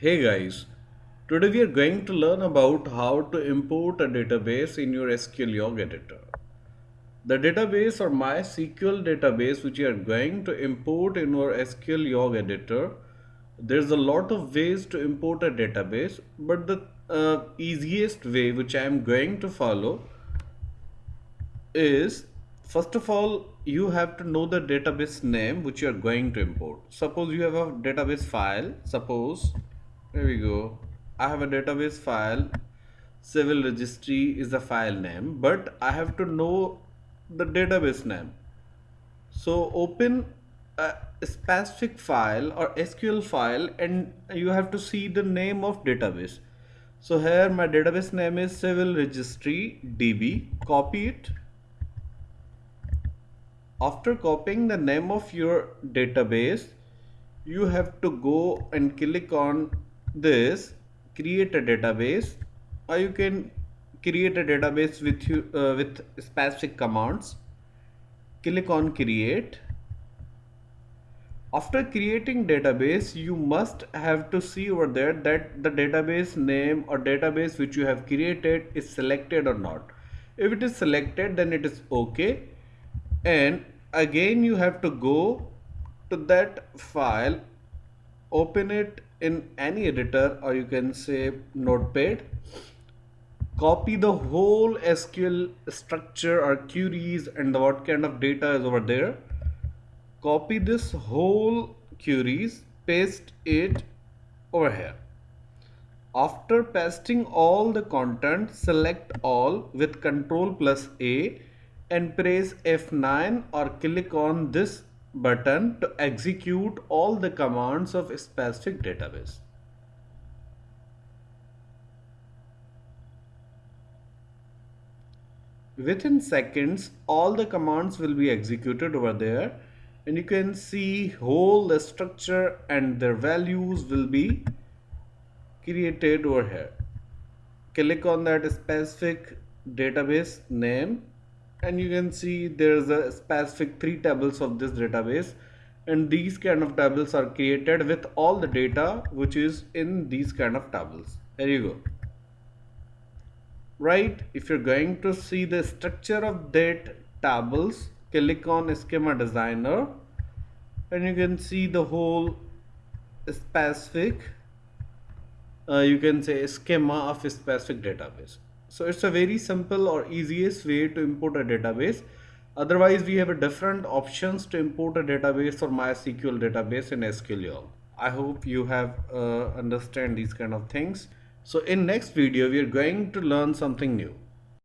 Hey guys, today we are going to learn about how to import a database in your SQLyog editor. The database or MySQL database which you are going to import in your SQLyog editor, there's a lot of ways to import a database, but the uh, easiest way which I am going to follow is first of all you have to know the database name which you are going to import suppose you have a database file suppose here we go. I have a database file. Civil registry is the file name but I have to know the database name. So open a specific file or SQL file and you have to see the name of database. So here my database name is civil registry db copy it. After copying the name of your database you have to go and click on this create a database. Or you can create a database with you uh, with specific commands. Click on create. After creating database you must have to see over there that the database name or database which you have created is selected or not. If it is selected then it is okay. And again you have to go to that file open it in any editor or you can say notepad copy the whole SQL structure or queries and what kind of data is over there. Copy this whole queries paste it over here. After pasting all the content select all with control plus A and press F9 or click on this button to execute all the commands of a specific database. Within seconds, all the commands will be executed over there and you can see whole the structure and their values will be created over here. Click on that specific database name and you can see there's a specific three tables of this database. And these kind of tables are created with all the data which is in these kind of tables. There you go. Right if you're going to see the structure of that tables click on schema designer. And you can see the whole specific uh, you can say schema of a specific database so it's a very simple or easiest way to import a database. Otherwise, we have a different options to import a database or MySQL database in SQL. I hope you have uh, understand these kind of things. So in next video, we are going to learn something new.